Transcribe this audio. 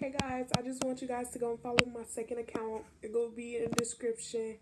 Hey guys, I just want you guys to go and follow my second account. It will be in the description.